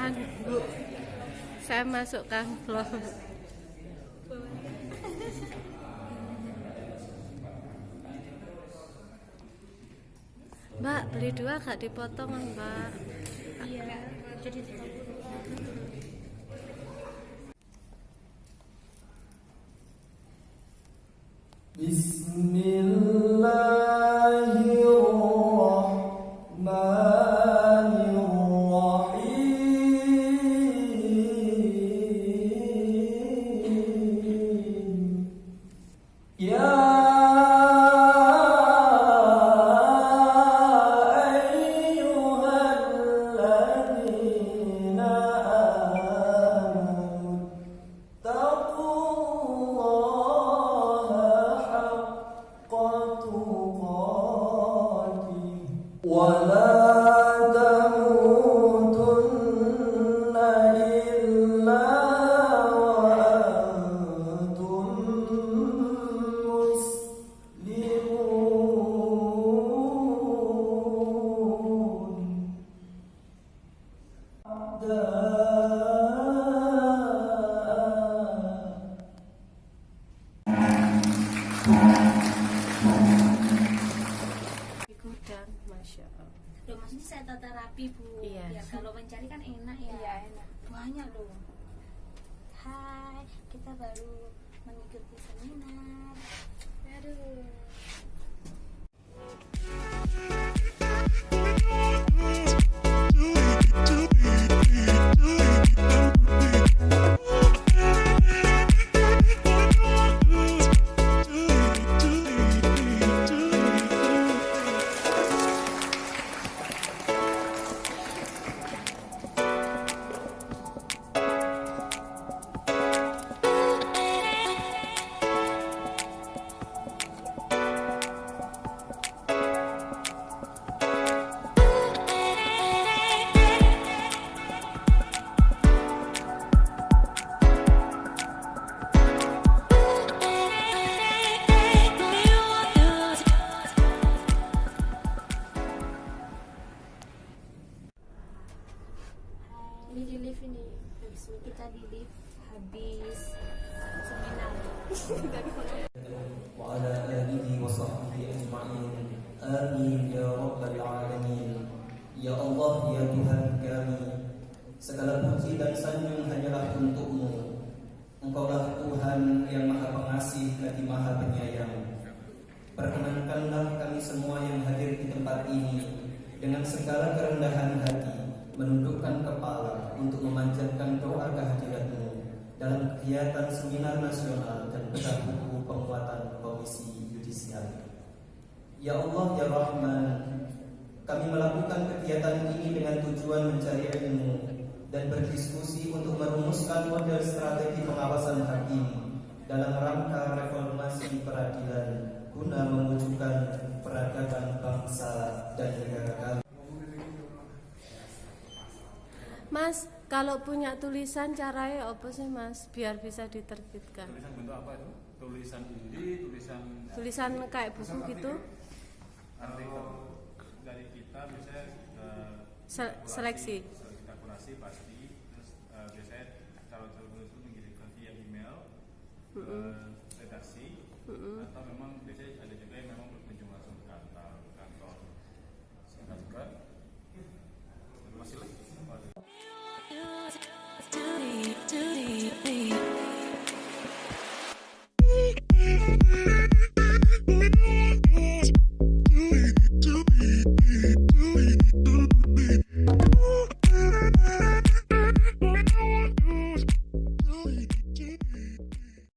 Bu. Saya masukkan vlog. Mbak, beli dua gak dipotong, Mbak? Iya, jadi 30. 我们。Maksudnya saya tata rapi, Bu. Iya. Ya, kalau mencari kan enak ya. Iya, enak. Banyak loh. Hai, kita baru mengikuti seminar. Habis ini kita di lift habis seminar. وعلى آله وصحبه أجمعين آمين يا رب العالمين Ya Allah, ya Tuhan kami Segala puji dan sanjung hanyalah untukmu Engkaulah Tuhan yang maha pengasih lagi maha penyayang Perkenankanlah kami semua yang hadir di tempat ini Dengan segala kerendahan hati Kegiatan seminar nasional dan bedah buku penguatan komisi yudisial. Ya Allah, Ya Rahman Kami melakukan kegiatan ini dengan tujuan mencari ilmu Dan berdiskusi untuk merumuskan model strategi pengawasan hakim Dalam rangka reformasi peradilan Guna mewujudkan peradaban bangsa dan negara kami. Mas, kalau punya tulisan caranya apa sih, Mas? Biar bisa diterbitkan. tulisan bentuk apa itu tulisan ini tulisan Tulisan kayak buku gitu. artikel dari kita biasanya eh, Se- seleksi. seleksi kalkulasi pasti terus eh, biasanya calon-calon itu mengirimkan via email ke redaksi atau memang biasanya ada